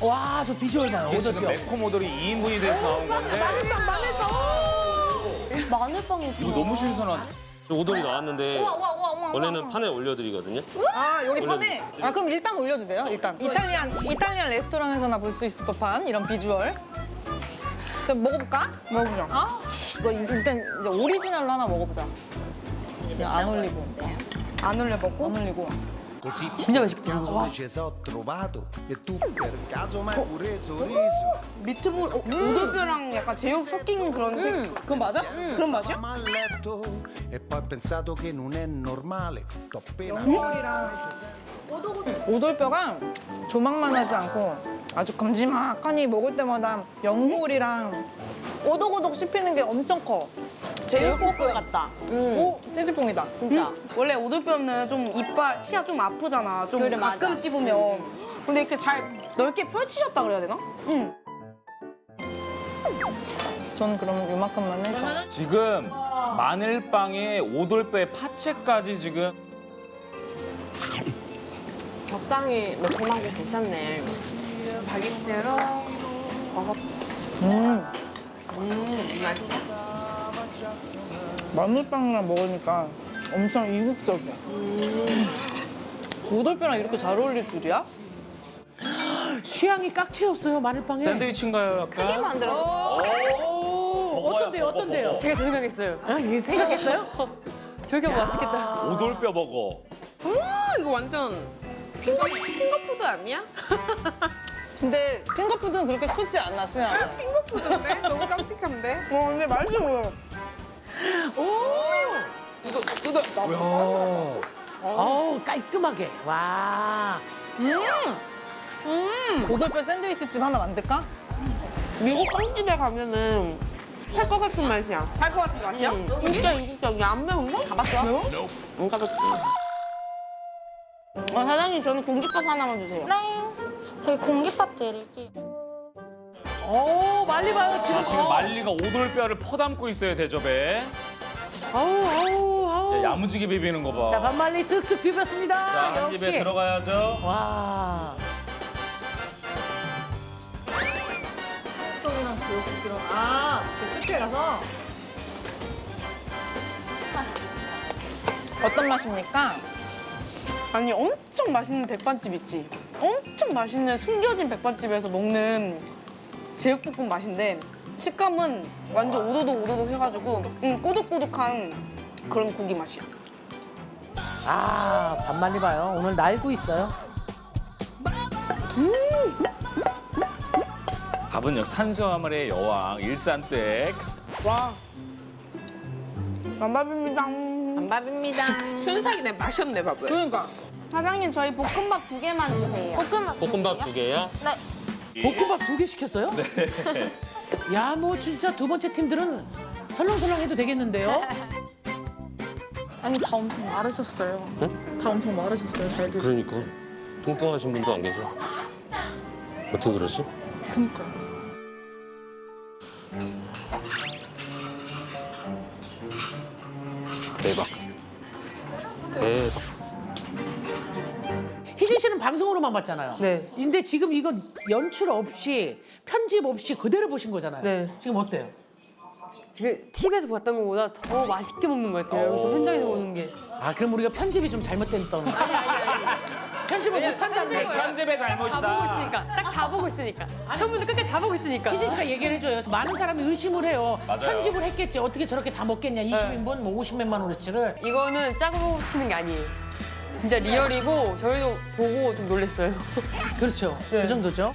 와, 저 비주얼 봐요. 이게 지금 오돌뼈. 매콤 오돌이 2인분이 돼서 나온 건데. 마늘빵이 이거 너무 신선한. 오돌이 나왔는데 원래는 판에 올려드리거든요. 아 여기 판에? 아 그럼 일단 올려주세요 일단. 이탈리안 이탈리안 레스토랑에서나 볼 수 있을 법한 이런 비주얼. 자 먹어볼까? 먹어보자. 아. 이거 일단 이제 오리지널로 하나 먹어보자. 그냥 안 올리고. 안 올려 먹고? 안 올리고 진짜 맛있겠다. e sorriso 미트볼 어, 오돌뼈랑 약간 제육 섞인 그런 색. 그건 맞아? 그런 맛이야? e appena 오돌뼈가 조막만 하지 않고 아주 큼지막하니 먹을 때마다 연골이랑 오독오독 씹히는 게 엄청 커 제육볶음 같다. 오 찌찌뽕이다 진짜. 원래 오돌뼈는 좀 이빨, 치아 좀 아프잖아. 좀 그래, 가끔 맞아. 씹으면. 근데 이렇게 잘 넓게 펼치셨다 그래야 되나? 응. 전 그럼 요만큼만 해서 지금 마늘빵에 오돌뼈에 파채까지 지금 적당히 매콤하고 괜찮네. 마늘빵이랑 먹으니까 엄청 이국적이야 오돌뼈랑 이렇게 잘 어울릴 줄이야? 취향이 깍 채웠어요, 마늘빵에. 샌드위치인가요 약간? 크게 만들었어. 오, 어떤데요, 어떤데요? 제가 저 생각했어요. 아, 생각했어요? 저렇게 맛있겠다. 오돌뼈 먹어. 아, 이거 완전 핑거, 핑거푸드 아니야? 근데 핑거푸드는 그렇게 크지 않아 수야 핑거푸드인데? 너무 깜찍한데? 와, 근데 맛있어 보여. 어우, 깔끔하게. 와. 오돌뼈 샌드위치 집 하나 만들까? 미국 빵집에 가면은 할 것 같은 맛이야. 할 것 같은 맛이야? 진짜 이국적이야. 안 매운데? 가봤어? 매워? 안 가봤지. 어, 사장님, 저는 공깃밥 하나만 주세요. 네. 저희 공깃밥 드릴게요. 오, 말리 봐요, 지금. 아, 지금 어. 말리가 오돌뼈를 퍼담고 있어요 대접에. 아우, 아우, 아우. 야, 야무지게 비비는 거 봐. 자, 반말리 슥슥 비볐습니다. 자, 한 역시. 입에 들어가야죠. 와. 아, 그 끝에 가서 어떤 맛입니까? 아니 엄청 맛있는 백반집 있지? 엄청 맛있는 숨겨진 백반집에서 먹는 제육볶음 맛인데 식감은 완전 오도독 오도독 해가지고 음, 꼬독꼬독한 그런 고기 맛이야. 아, 반말리 봐요. 오늘 날고 있어요. 밥은 역시 탄수화물의 여왕 일산댁. 와. 반밥입니다. 반밥입니다. 순삭이네 마셨네 밥을. 그러니까 사장님 저희 볶음밥 두 개만 주세요. 볶음밥. 볶음밥 두 개야? 볶음밥 두 개 시켰어요? 네. 야, 뭐 진짜 두 번째 팀들은 설렁설렁 해도 되겠는데요? 아니 다 엄청 마르셨어요. 다 엄청 마르셨어요. 잘 드시. 그러니까 뚱뚱하신 분도 안 계셔. 어떻게 그러지? 그니까. 대박. 대박. 방송으로만 봤잖아요. 네. 근데 지금 이거 연출 없이 편집 없이 그대로 보신 거잖아요. 네. 지금 어때요? 그 TV에서 봤던 것보다 더 맛있게 먹는 것 같아요. 여기서 현장에서 보는 게. 아, 그럼 우리가 편집이 좀 잘못됐던. 아니 아니 아니. 편집을 못한다는 거예요. 편집의 다 보고 잘못이다. 있으니까. 딱 다 보고 있으니까. 처음부터 끝까지 다 보고 있으니까. 희진 씨가 얘기를 해줘요. 많은 사람이 의심을 해요. 맞아요. 편집을 했겠지. 어떻게 저렇게 다 먹겠냐. 20인분, 뭐 50몇만 원어치를. 이거는 짜고 치는 게 아니에요. 진짜 리얼이고 저희도 보고 좀 놀랐어요. 그렇죠. 그 정도죠.